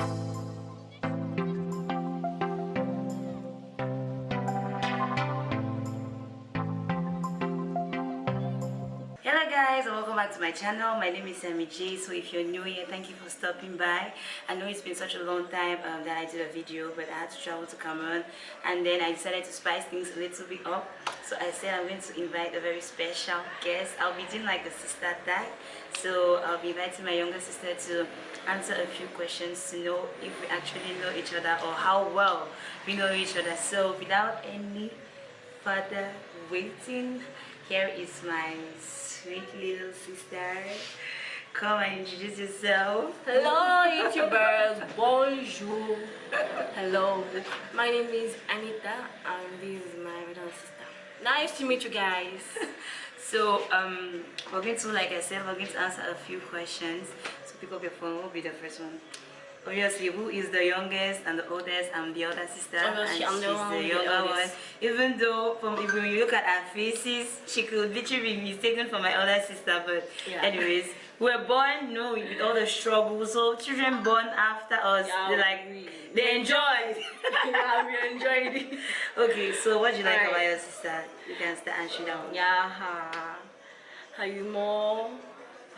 hello guys and welcome back to my channel. My name is Sammy J so if you're new here thank you for stopping by. I know it's been such a long time um, that I did a video but I had to travel to Cameroon and then I decided to spice things a little bit up. So I said I'm going to invite a very special guest. I'll be doing like a sister tag. So I'll be inviting my younger sister to answer a few questions to know if we actually know each other or how well we know each other. So without any further waiting here is my sweet little sister. Come and introduce yourself. Hello YouTubers, bonjour. Hello, my name is Anita and this is my little sister. Nice to meet you guys. so um we're going to like i said we're going to answer a few questions. So pick up your phone. Will be the first one obviously who is the youngest and the oldest i'm the older sister? Obviously, and I'm the she's one the the younger one. even though from if when you look at our faces she could literally be mistaken for my older sister but Yeah. anyways we're born no with all the struggles. So children born after us Yeah, they like we- they enjoyed yeah, we enjoyed it. okay so what do you like Alright. about your sister? You can start answering that one Yeah, ha, you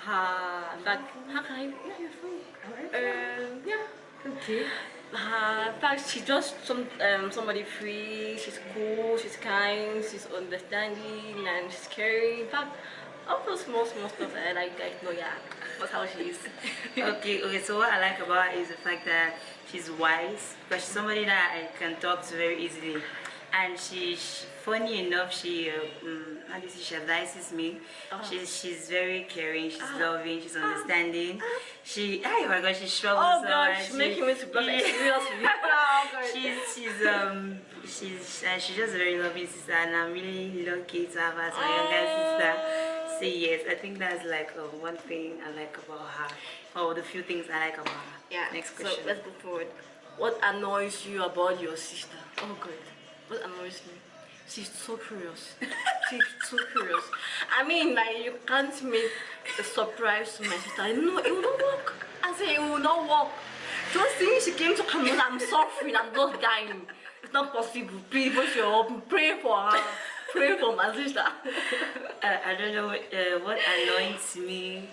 more, ha, in how can I, yeah, you're. Um, yeah. okay Uh, fact, she's just some um, somebody free. She's cool. She's kind. She's understanding and she's caring. In fact, all those small small stuff I like. I know, yeah, that's how she is. okay okay so what i like about her is the fact that she's wise but she's somebody that i can talk to very easily and she's funny enough she um, how do you say she advises me Oh. she's she's very caring she's Ah. loving she's understanding she oh my god she struggles oh so God, she's She- making me to blush. Yeah. seriously. oh God. she's she's um she's uh, she's just a very loving sister and i'm really lucky to have her as my younger sister so yes i think that's like uh, one thing i like about her or the few things i like about her Yeah. next question so let's go forward. What annoys you about your sister? Oh God. What annoys me? She's so curious. She's so curious. I mean, like you can't make a surprise to my sister. No, it will not work. I say it will not work. Just since she came to Cameroon, I'm suffering. I'm just dying. It's not possible. Please put your hope. Pray for her. Pray for my sister. uh, i don't know uh, what annoys me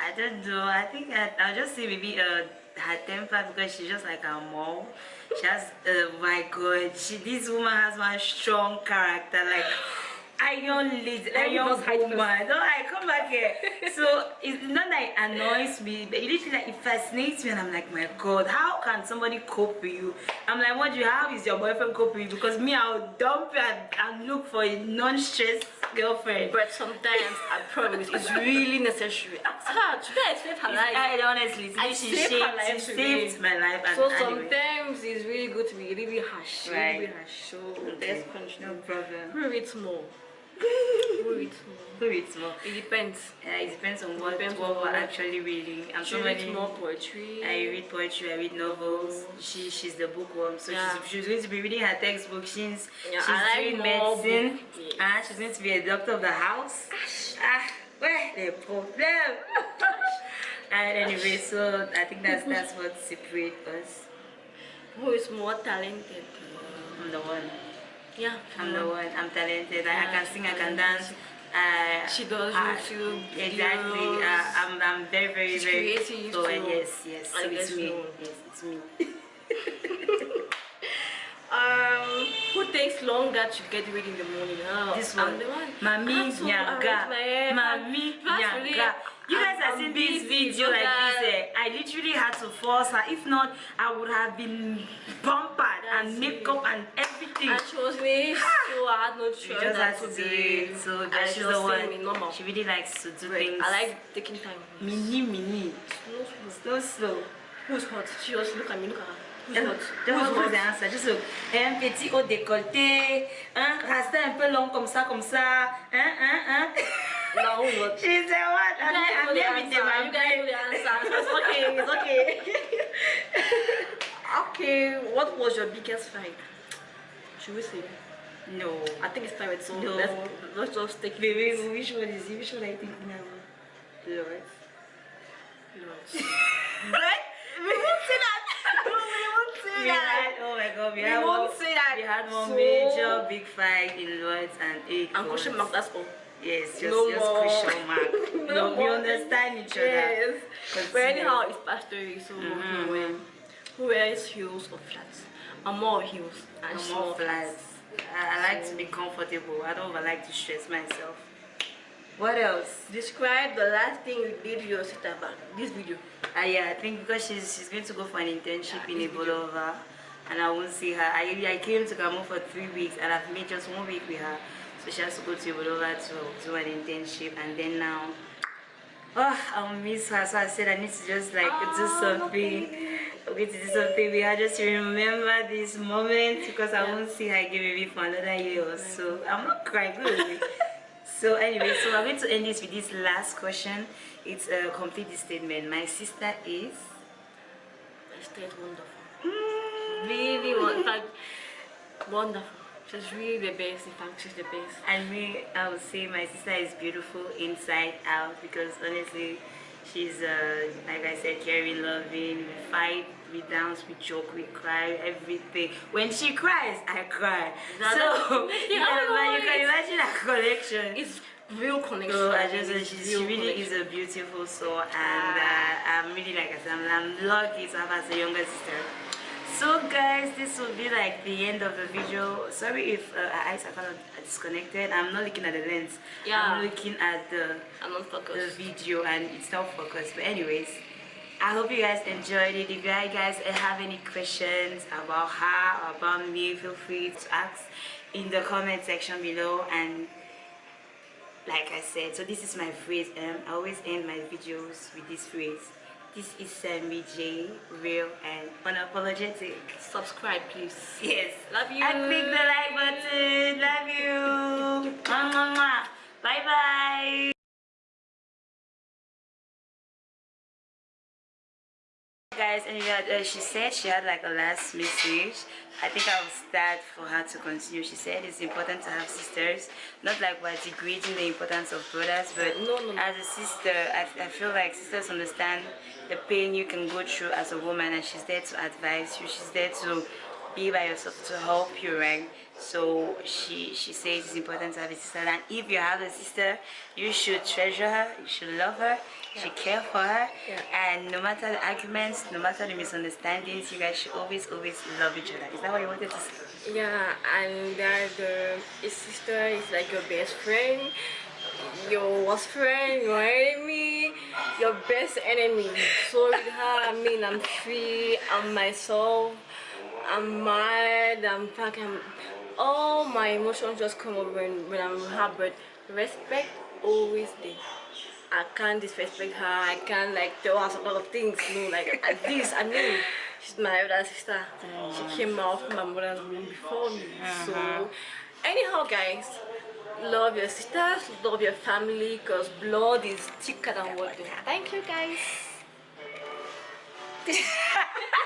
i don't know. I think I, i'll just say maybe uh her temper because she's just like her mom she has uh, my god she this woman has one strong character like iron lady iron woman no i come back here so it's not that it annoys me but it literally like it fascinates me and i'm like my god how can somebody cope with you i'm like what do you how is your boyfriend coping with you because me i'll dump you and, and look for a non-stressed girlfriend But sometimes I promise it's really necessary. Ask her. Save her life? I honestly, I she saved her life she saved my life. And So anyway, sometimes it's really good to be really harsh. Right. Really harsh. So Okay. let's continue. no problem. Who reads more? Who reads more? Who reads more? It depends. Uh, it depends on what, Depends what on we're actually reading. I'm She reads more poetry. I read poetry, I read novels. She she's the bookworm, so Yeah. she's, she's going to be reading her textbook. She's Yeah, she's like doing medicine, yes. and she's going to be a doctor of the house. Ah, where the problem? and anyway, so I think that's that's what separates us. Who is more talented? I'm the one. Yeah. I'm the one. I'm talented. I, I can sing. I can dance. Uh, She does I- YouTube Exactly. Uh, I'm. I'm very, very, She's very. creative So uh, yes, yes. So it's me. so. Yes, it's me. Um, who takes longer to get ready in the morning? Oh, This I'm the one. Mami have Nyanga. Mami Nyanga. You guys are seeing this video like this. Eh? I literally had to force her. If not, I would have been pampered and makeup and everything. And she was me, so I had no choice She just had to do it. So and she she's was the one. normal. She really likes to do Right. things. I like taking time. mini, mini. Slow, slow. Slow, slow. Who's hot? She just look at me, look at her. Who's Just hot? just Who's hot? answer. Juste un petit haut décolleté, un rasta un peu long comme ça, comme ça, hein, hein, hein? Now who's hot? She said what? I'm, here with the You guys know the answer. It's okay. It's okay. okay. What was your biggest fight? Should we say? No. I think it's private, so No. let's let's just take Wait, wait, wait, which one is it? Which one I think now? Lord. Lord. What? We won't say that. we, We had won't one, say that. we had one So- major big fight in words and eight And question mark, that's all. Yes, just, No just more. question mark. No no, we understand each other. Yes. But anyhow, it's pastory, so Mhm. who, wear, who wears heels or flats? And more heels and small more flats. I, I like to be comfortable. I don't like to stress myself. What else? Describe the last thing you did your sister about this video. Uh, yeah, I think because she's she's going to go for an internship ah, in this video. Ebolowa, and I won't see her. I I came to Gamo for three weeks, and I've made just one week with her, so she has to go to Ebolowa to do an internship, and then now. Oh, I'll miss her, so I said I need to just like do Oh, something. Okay, to do something. We had just remember this moment because I Yeah. won't see her again maybe for another year or so. I'm not crying, really. So anyway, so i'm going to end this with this last question. It's a complete statement. My sister is She stayed wonderful. mm, Really wonderful. Wonderful. She's really the best. In fact, she's the best. and me. I would say my sister is beautiful inside out because honestly, she's uh, like I said, caring, loving. We fight, we dance, we joke, we cry, everything. When she cries, I cry. That- so you, can, you can imagine our connection. It's real connection. So I just she, she really connection. is a beautiful soul and uh, I'm really like I said I'm, I'm lucky to have her as a younger sister. So guys this will be like the end of the video. Sorry if uh, our eyes are kind of disconnected. I'm not looking at the lens. Yeah. I'm looking at the I'm not focused the video and it's not focused but anyways I hope you guys enjoyed it if you guys have any questions about her or about me feel free to ask in the comment section below and like I said so this is my phrase um, I always end my videos with this phrase this is Sammy J real and unapologetic. Subscribe, please. yes. Love you. and click the like button. Love you. Mwah, guys and yeah, uh, she said she had like a last message. I think i was start for her to continue. She said it's important to have sisters not like we're degrading the importance of brothers but No, no, no. as a sister I, I feel like sisters understand the pain you can go through as a woman and she's there to advise you. She's there to be by yourself to help you right so she she says it's important to have a sister. And if you have a sister you should treasure her you should love her you should care for her. Yeah. and no matter the arguments no matter the misunderstandings you guys should always always love each other. Is that what you wanted to say? Yeah, and that the a sister is like your best friend, your worst friend, your enemy, your best enemy. So with her, I mean, I'm free, I'm myself, I'm mad, I'm fucking, all my emotions just come up when, when I'm with her, but respect always there. I can't disrespect her, I can't like tell her a lot of things, you know, like at this, I mean, she's my elder sister. She mm. came out from my mother's womb before me. So, uh-huh. anyhow, guys, love your sisters, love your family, because blood is thicker than water. Thank you, guys.